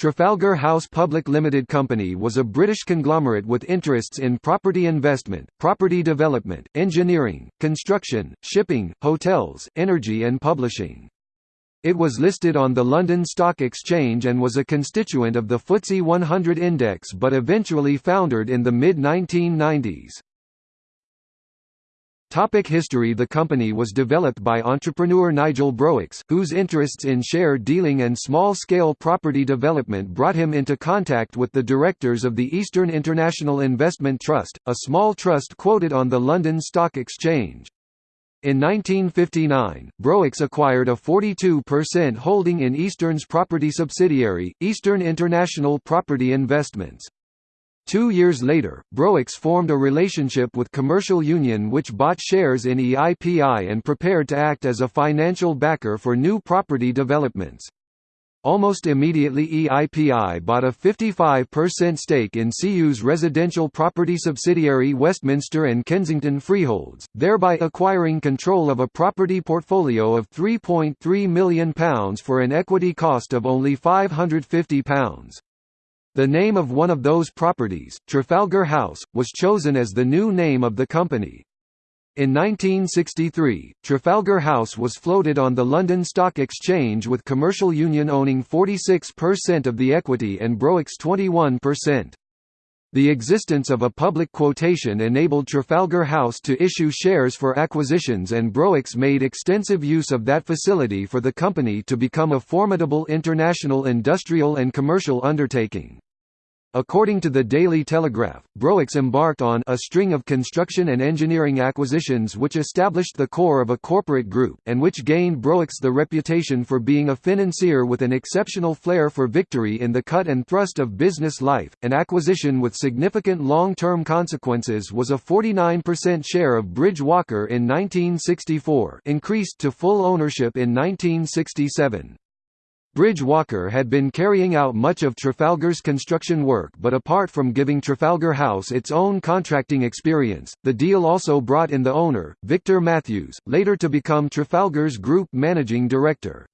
Trafalgar House Public Limited Company was a British conglomerate with interests in property investment, property development, engineering, construction, shipping, hotels, energy and publishing. It was listed on the London Stock Exchange and was a constituent of the FTSE 100 index but eventually foundered in the mid-1990s. Topic history The company was developed by entrepreneur Nigel Broackes, whose interests in share dealing and small-scale property development brought him into contact with the directors of the Eastern International Investment Trust, a small trust quoted on the London Stock Exchange. In 1959, Broackes acquired a 42% holding in Eastern's property subsidiary, Eastern International Property Investments. Two years later, Broackes formed a relationship with Commercial Union which bought shares in EIPI and prepared to act as a financial backer for new property developments. Almost immediately EIPI bought a 55% stake in CU's residential property subsidiary Westminster and Kensington Freeholds, thereby acquiring control of a property portfolio of £3.3 million for an equity cost of only £550. The name of one of those properties, Trafalgar House, was chosen as the new name of the company. In 1963, Trafalgar House was floated on the London Stock Exchange with Commercial Union owning 46% of the equity and Broackes 21%. The existence of a public quotation enabled Trafalgar House to issue shares for acquisitions and Broackes made extensive use of that facility for the company to become a formidable international industrial and commercial undertaking. According to the Daily Telegraph, Broackes embarked on a string of construction and engineering acquisitions which established the core of a corporate group, and which gained Broackes the reputation for being a financier with an exceptional flair for victory in the cut and thrust of business life. An acquisition with significant long-term consequences was a 49% share of Bridge Walker in 1964, increased to full ownership in 1967. Bridge Walker had been carrying out much of Trafalgar's construction work but apart from giving Trafalgar House its own contracting experience, the deal also brought in the owner, Victor Matthews, later to become Trafalgar's group managing director.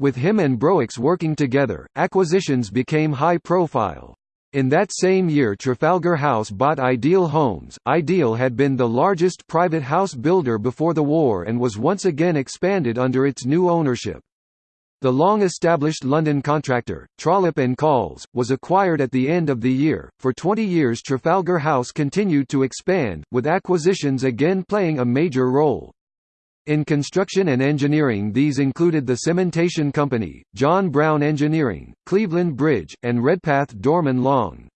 With him and Broackes working together, acquisitions became high profile. In that same year Trafalgar House bought Ideal Homes. Ideal had been the largest private house builder before the war and was once again expanded under its new ownership. The long-established London contractor, Trollope Colls, was acquired at the end of the year. For 20 years Trafalgar House continued to expand, with acquisitions again playing a major role. In construction and engineering these included the Cementation Company, John Brown Engineering, Cleveland Bridge, and Redpath Dorman Long.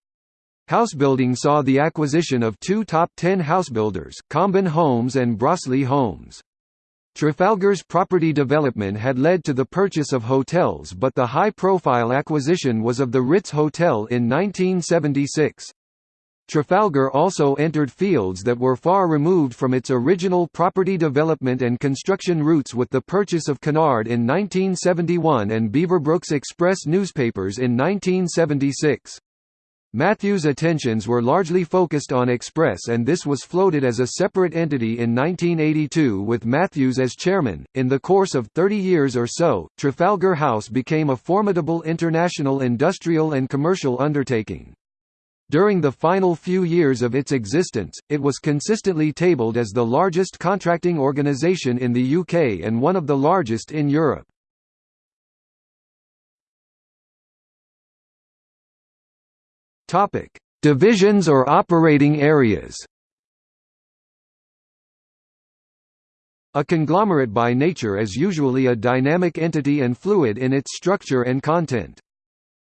Housebuilding saw the acquisition of two top ten housebuilders, Comben Homes and Broseley Homes. Trafalgar's property development had led to the purchase of hotels but the high-profile acquisition was of the Ritz Hotel in 1976. Trafalgar also entered fields that were far removed from its original property development and construction routes with the purchase of Cunard in 1971 and Beaverbrooks Express newspapers in 1976. Matthews' attentions were largely focused on Express and this was floated as a separate entity in 1982 with Matthews as chairman. In the course of 30 years or so, Trafalgar House became a formidable international industrial and commercial undertaking. During the final few years of its existence, it was consistently tabled as the largest contracting organisation in the UK and one of the largest in Europe. Topic: Divisions or operating areas. A conglomerate by nature is usually a dynamic entity and fluid in its structure and content.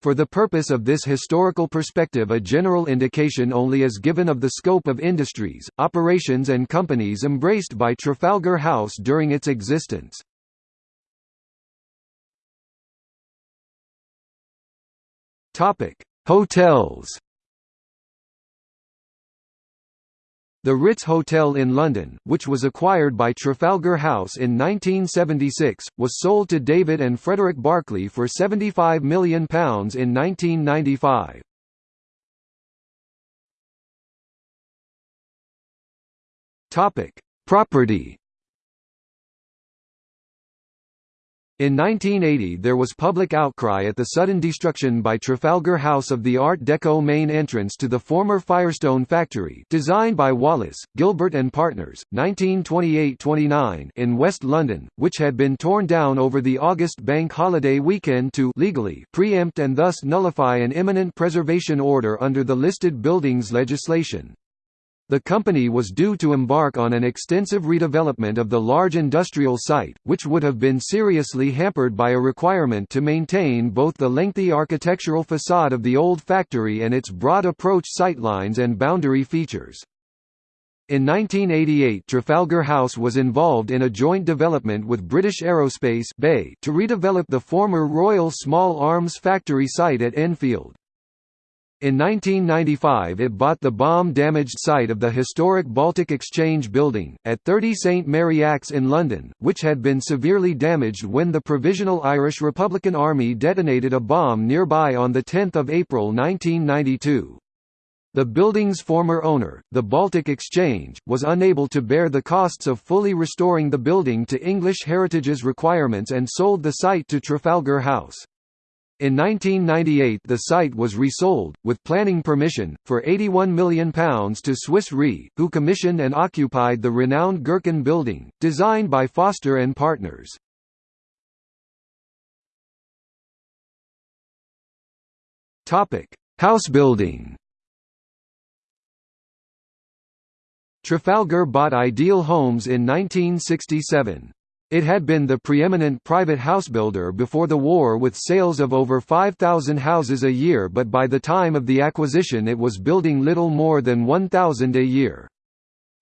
For the purpose of this historical perspective a general indication only is given of the scope of industries, operations and companies embraced by Trafalgar House during its existence. Topic: Hotels The Ritz Hotel in London, which was acquired by Trafalgar House in 1976, was sold to David and Frederick Barclay for £75 million in 1995. Property In 1980 there was public outcry at the sudden destruction by Trafalgar House of the Art Deco main entrance to the former Firestone factory designed by Wallis, Gilbert and Partners, 1928–29 in West London, which had been torn down over the August bank holiday weekend to legally preempt and thus nullify an imminent preservation order under the listed buildings legislation. The company was due to embark on an extensive redevelopment of the large industrial site, which would have been seriously hampered by a requirement to maintain both the lengthy architectural facade of the old factory and its broad approach sightlines and boundary features. In 1988 Trafalgar House was involved in a joint development with British Aerospace BAE to redevelop the former Royal Small Arms Factory site at Enfield. In 1995 it bought the bomb-damaged site of the historic Baltic Exchange Building, at 30 St Mary Axe in London, which had been severely damaged when the Provisional Irish Republican Army detonated a bomb nearby on 10 April 1992. The building's former owner, the Baltic Exchange, was unable to bear the costs of fully restoring the building to English Heritage's requirements and sold the site to Trafalgar House. In 1998 the site was resold, with planning permission, for £81 million to Swiss Re, who commissioned and occupied the renowned Gherkin building, designed by Foster and Partners. House building Trafalgar bought Ideal Homes in 1967. It had been the preeminent private housebuilder before the war with sales of over 5,000 houses a year but by the time of the acquisition it was building little more than 1,000 a year.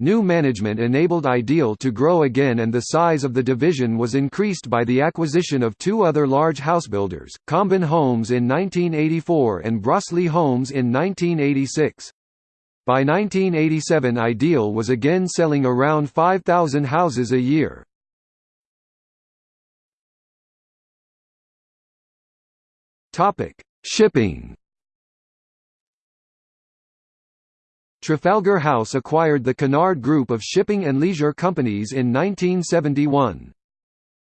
New management enabled Ideal to grow again and the size of the division was increased by the acquisition of two other large housebuilders, Comben Homes in 1984 and Broseley Homes in 1986. By 1987 Ideal was again selling around 5,000 houses a year. Topic: Shipping. Trafalgar House acquired the Cunard Group of shipping and leisure companies in 1971.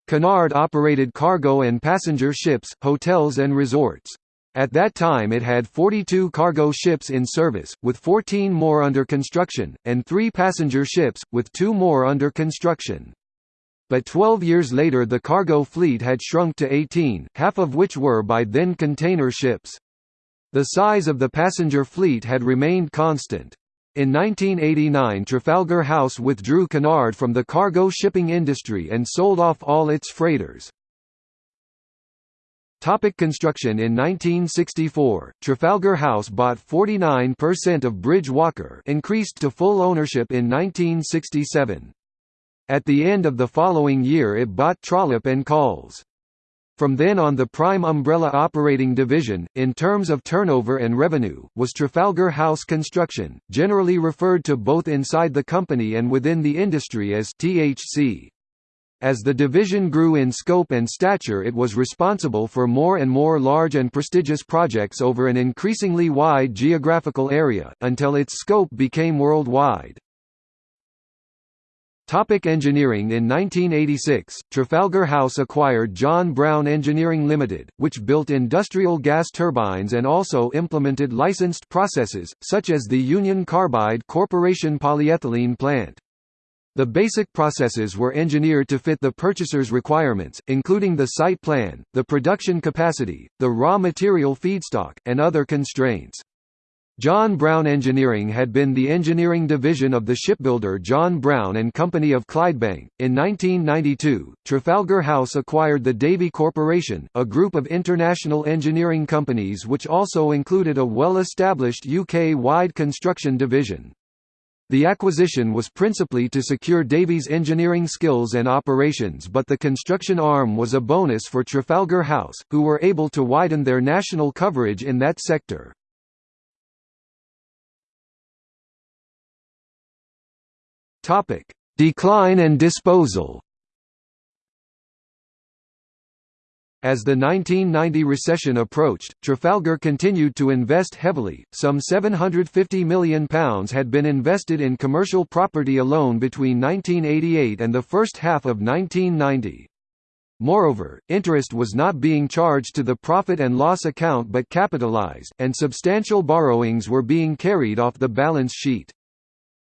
Cunard operated cargo and passenger ships, hotels and resorts. At that time it had 42 cargo ships in service, with 14 more under construction, and three passenger ships, with two more under construction but 12 years later the cargo fleet had shrunk to 18, half of which were by then container ships. The size of the passenger fleet had remained constant. In 1989 Trafalgar House withdrew Cunard from the cargo shipping industry and sold off all its freighters. Topic construction In 1964, Trafalgar House bought 49% of Bridge Walker increased to full ownership in 1967. At the end of the following year it bought Trollope and Colls. From then on the prime umbrella operating division, in terms of turnover and revenue, was Trafalgar House Construction, generally referred to both inside the company and within the industry as THC. As the division grew in scope and stature it was responsible for more and more large and prestigious projects over an increasingly wide geographical area, until its scope became worldwide. Topic engineering In 1986, Trafalgar House acquired John Brown Engineering Limited, which built industrial gas turbines and also implemented licensed processes, such as the Union Carbide Corporation polyethylene plant. The basic processes were engineered to fit the purchaser's requirements, including the site plan, the production capacity, the raw material feedstock, and other constraints. John Brown Engineering had been the engineering division of the shipbuilder John Brown and Company of Clydebank. In 1992, Trafalgar House acquired the Davy Corporation, a group of international engineering companies which also included a well-established UK-wide construction division. The acquisition was principally to secure Davy's engineering skills and operations but the construction arm was a bonus for Trafalgar House, who were able to widen their national coverage in that sector. Topic: Decline and disposal. As the 1990 recession approached, Trafalgar continued to invest heavily. Some £750 million had been invested in commercial property alone between 1988 and the first half of 1990. Moreover, interest was not being charged to the profit and loss account but capitalized, and substantial borrowings were being carried off the balance sheet.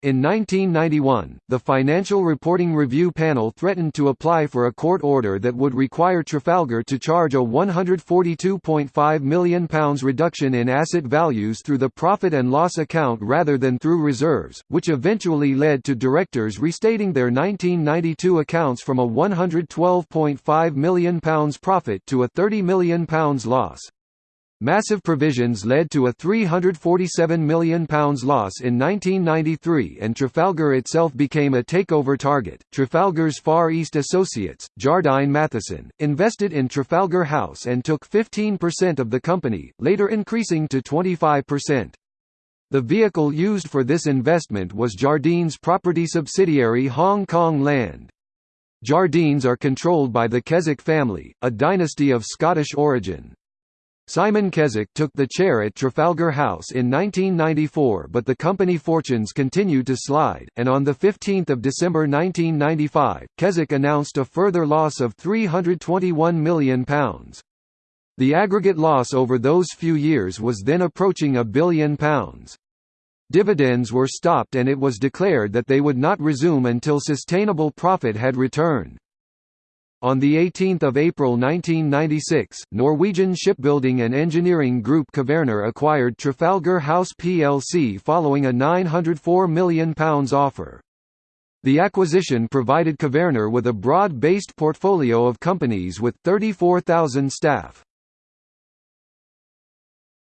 In 1991, the Financial Reporting Review Panel threatened to apply for a court order that would require Trafalgar to charge a £142.5 million reduction in asset values through the profit and loss account rather than through reserves, which eventually led to directors restating their 1992 accounts from a £112.5 million profit to a £30 million loss. Massive provisions led to a £347 million loss in 1993 and Trafalgar itself became a takeover target. Trafalgar's Far East associates, Jardine Matheson, invested in Trafalgar House and took 15% of the company, later increasing to 25%. The vehicle used for this investment was Jardine's property subsidiary Hong Kong Land. Jardines are controlled by the Keswick family, a dynasty of Scottish origin. Simon Keswick took the chair at Trafalgar House in 1994 but the company fortunes continued to slide, and on 15 December 1995, Keswick announced a further loss of £321 million. The aggregate loss over those few years was then approaching a billion pounds. Dividends were stopped and it was declared that they would not resume until sustainable profit had returned. On 18 April 1996, Norwegian shipbuilding and engineering group Kværner acquired Trafalgar House plc following a £904 million offer. The acquisition provided Kværner with a broad-based portfolio of companies with 34,000 staff.